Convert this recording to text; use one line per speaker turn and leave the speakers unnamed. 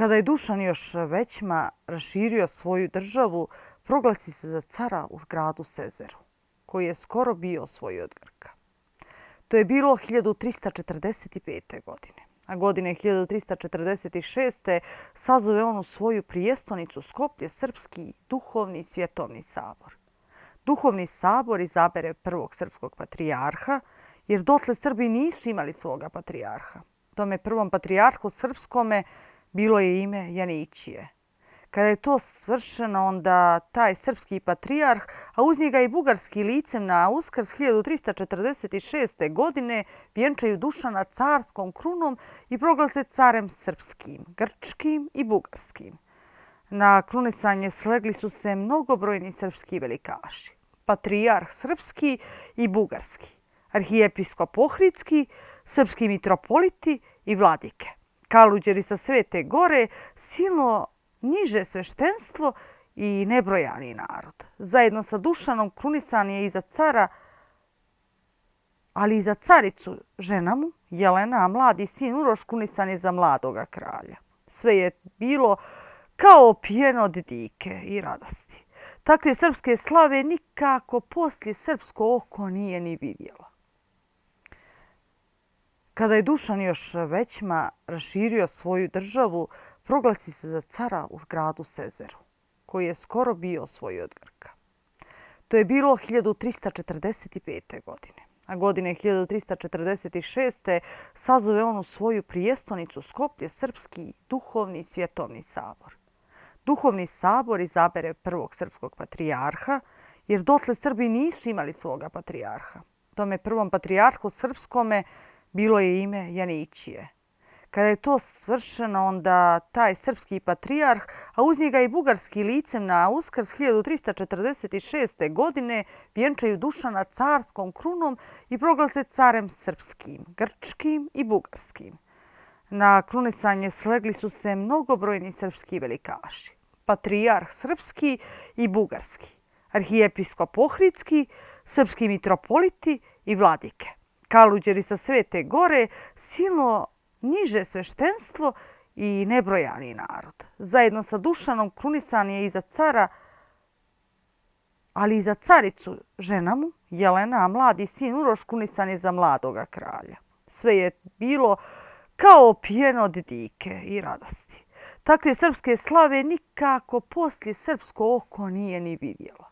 Kada je Dušan još većma raširio svoju državu, proglasi se za cara u gradu Sezeru, koji je skoro bio svoj od Grka. To je bilo 1345. godine. A godine 1346. sazove on u svoju prijestonicu Skoplje Srpski duhovni svjetovni sabor. Duhovni sabor izabere prvog srpskog patrijarha, jer dotle Srbi nisu imali svoga patrijarha. Tome prvom patrijarhu srpskome bilo je ime Janićije. Kada je to svršeno, onda taj srpski patrijarh, a uz njega i bugarski licem na Uskrs 1346. godine, vjenčaju Dušana carskom krunom i proglase carem srpskim, grčkim i bugarskim. Na krunisanje slegli su se mnogobrojni srpski velikaši. Patrijarh srpski i bugarski, arhijepiskop Ohridski, srpski mitropoliti i vladike. Kaluđeri sa Svete Gore, silno niže sveštenstvo i nebrojani narod. Zajedno sa Dušanom krunisan je i za cara, ali i za caricu, žena mu, Jelena, a mladi sin Uroš krunisan je za mladoga kralja. Sve je bilo kao pijeno od dike i radosti. Takve srpske slave nikako poslije srpsko oko nije ni vidjelo. Kada je Dušan još većma raširio svoju državu, proglasi se za cara u gradu Sezeru, koji je skoro bio svoj od Grka. To je bilo 1345. godine. A godine 1346. sazove on u svoju prijestonicu Skoplje Srpski duhovni svjetovni sabor. Duhovni sabor izabere prvog srpskog patrijarha, jer dotle Srbi nisu imali svoga patrijarha. Tome prvom patrijarhu srpskome bilo je ime Janićije. Kada je to svršeno, onda taj srpski patrijarh, a uz njega i bugarski licem na Uskrs 1346. godine, vjenčaju Dušana carskom krunom i proglase carem srpskim, grčkim i bugarskim. Na krunisanje slegli su se mnogobrojni srpski velikaši. Patrijarh srpski i bugarski, arhijepiskop Ohridski, srpski mitropoliti i vladike. Kaluđeri sa Svete Gore, silno niže sveštenstvo i nebrojani narod. Zajedno sa Dušanom krunisan je i za cara, ali i za caricu, žena mu, Jelena, a mladi sin Uroš krunisan je za mladoga kralja. Sve je bilo kao pijeno od dike i radosti. Takve srpske slave nikako poslije srpsko oko nije ni vidjelo.